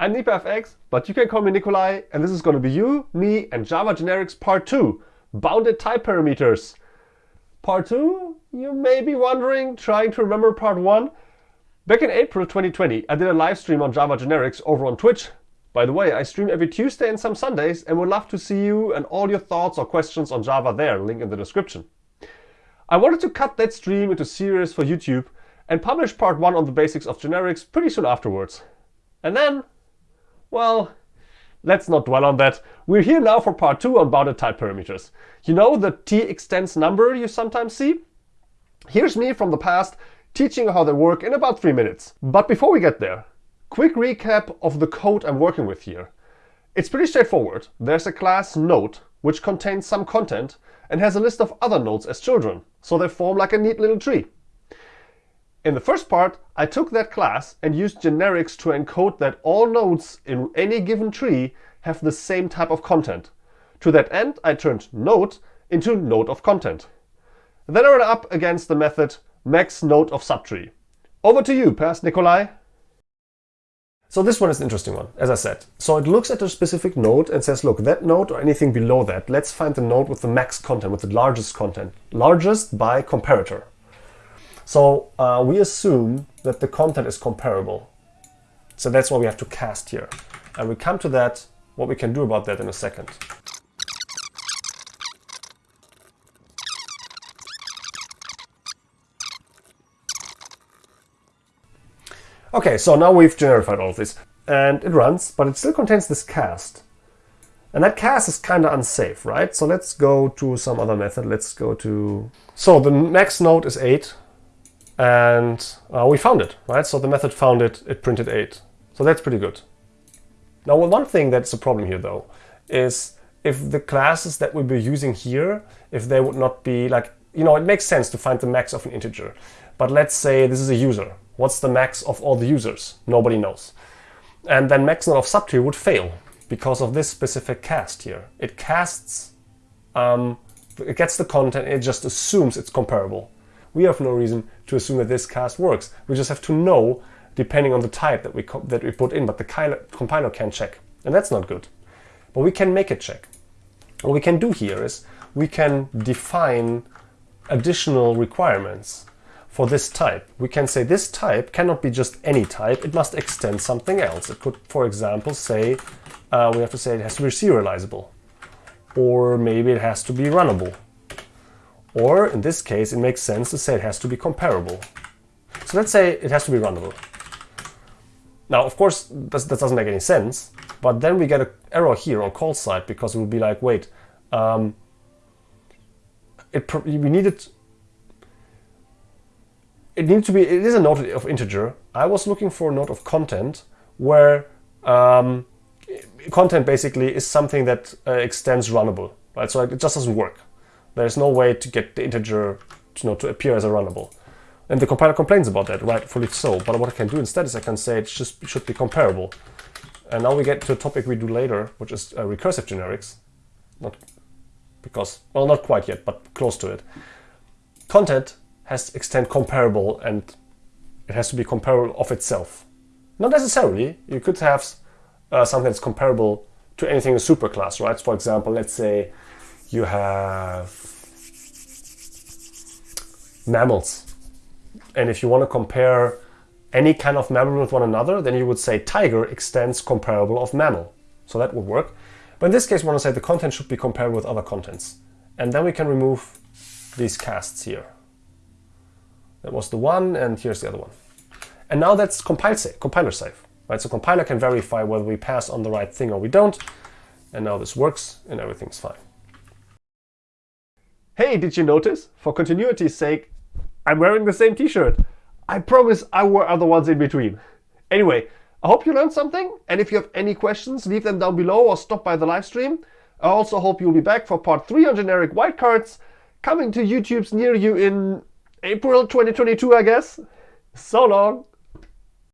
I'm NipaFX, but you can call me Nicolai, and this is going to be you, me, and Java Generics Part 2, Bounded Type Parameters. Part 2? You may be wondering, trying to remember Part 1? Back in April 2020, I did a live stream on Java Generics over on Twitch. By the way, I stream every Tuesday and some Sundays, and would love to see you and all your thoughts or questions on Java there, link in the description. I wanted to cut that stream into series for YouTube and publish part 1 on the basics of generics pretty soon afterwards. And then well, let's not dwell on that. We're here now for part 2 on bounded type parameters. You know the t extends number you sometimes see? Here's me from the past teaching how they work in about 3 minutes. But before we get there, quick recap of the code I'm working with here. It's pretty straightforward. There's a class node which contains some content and has a list of other nodes as children, so they form like a neat little tree. In the first part, I took that class and used generics to encode that all nodes in any given tree have the same type of content. To that end, I turned node into node of content. Then I ran up against the method max node of subtree. Over to you, Past Nicolai. So this one is an interesting one, as I said. So it looks at a specific node and says, look, that node or anything below that, let's find the node with the max content, with the largest content. Largest by comparator. So uh, we assume that the content is comparable. So that's why we have to cast here. And we come to that, what we can do about that in a second. Okay, so now we've generified all of this. And it runs, but it still contains this cast. And that cast is kind of unsafe, right? So let's go to some other method. Let's go to... So the next node is 8 and uh, we found it, right? So the method found it, it printed 8. So that's pretty good. Now one thing that's a problem here though is if the classes that we'll be using here, if they would not be like, you know, it makes sense to find the max of an integer. But let's say this is a user. What's the max of all the users? Nobody knows. And then max of subtree would fail because of this specific cast here. It casts, um, it gets the content, it just assumes it's comparable we have no reason to assume that this cast works. We just have to know depending on the type that we, that we put in, but the compiler can check. And that's not good. But we can make it check. What we can do here is we can define additional requirements for this type. We can say this type cannot be just any type, it must extend something else. It could, for example, say, uh, we have to say it has to be serializable, or maybe it has to be runnable, or in this case, it makes sense to say it has to be comparable. So let's say it has to be runnable. Now, of course, this, that doesn't make any sense, but then we get an error here on call side because it will be like, wait, um, it we needed it needs to be it is a node of integer. I was looking for a node of content where um, content basically is something that uh, extends runnable, right? So it just doesn't work. There's no way to get the integer you know, to appear as a runnable. And the compiler complains about that, rightfully so. But what I can do instead is I can say it just should be comparable. And now we get to a topic we do later, which is uh, recursive generics. Not because, well, not quite yet, but close to it. Content has to extend comparable and it has to be comparable of itself. Not necessarily. You could have uh, something that's comparable to anything in a superclass, right? For example, let's say you have mammals. And if you want to compare any kind of mammal with one another, then you would say tiger extends comparable of mammal. So that would work. But in this case, we want to say the content should be comparable with other contents. And then we can remove these casts here. That was the one, and here's the other one. And now that's compile safe, compiler safe. Right? So compiler can verify whether we pass on the right thing or we don't. And now this works and everything's fine. Hey, did you notice? For continuity's sake, I'm wearing the same t-shirt. I promise I wore other ones in between. Anyway, I hope you learned something, and if you have any questions, leave them down below or stop by the live stream. I also hope you'll be back for part 3 on generic wildcards, coming to YouTube's near you in April 2022, I guess. So long!